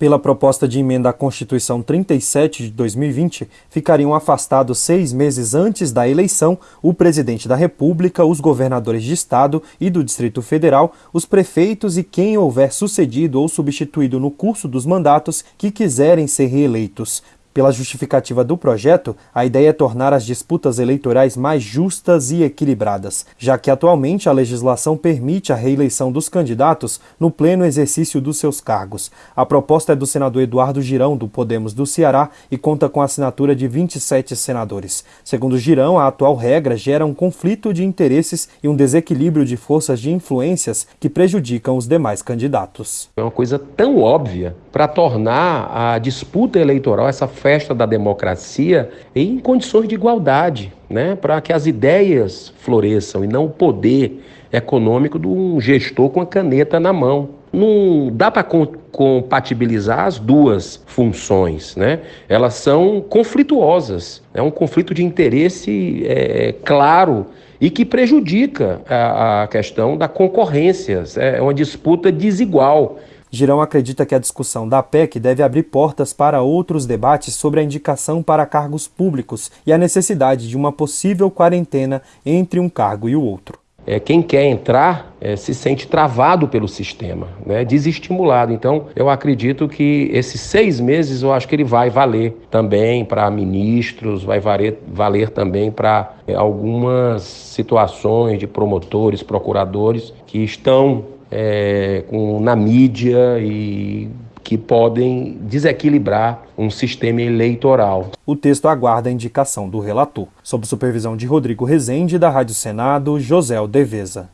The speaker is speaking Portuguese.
Pela proposta de emenda à Constituição 37 de 2020, ficariam afastados seis meses antes da eleição o presidente da República, os governadores de Estado e do Distrito Federal, os prefeitos e quem houver sucedido ou substituído no curso dos mandatos que quiserem ser reeleitos. Pela justificativa do projeto, a ideia é tornar as disputas eleitorais mais justas e equilibradas, já que atualmente a legislação permite a reeleição dos candidatos no pleno exercício dos seus cargos. A proposta é do senador Eduardo Girão, do Podemos do Ceará, e conta com a assinatura de 27 senadores. Segundo Girão, a atual regra gera um conflito de interesses e um desequilíbrio de forças de influências que prejudicam os demais candidatos. É uma coisa tão óbvia para tornar a disputa eleitoral essa festa da democracia em condições de igualdade, né? para que as ideias floresçam e não o poder econômico de um gestor com a caneta na mão. Não dá para compatibilizar as duas funções, né? Elas são conflituosas. É um conflito de interesse é, claro e que prejudica a, a questão da concorrência. É uma disputa desigual. Girão acredita que a discussão da PEC deve abrir portas para outros debates sobre a indicação para cargos públicos e a necessidade de uma possível quarentena entre um cargo e o outro. É, quem quer entrar é, se sente travado pelo sistema, né, desestimulado. Então, eu acredito que esses seis meses, eu acho que ele vai valer também para ministros, vai valer, valer também para é, algumas situações de promotores, procuradores que estão é, com, na mídia e que podem desequilibrar um sistema eleitoral. O texto aguarda a indicação do relator, sob supervisão de Rodrigo Rezende, da Rádio Senado, José Deveza.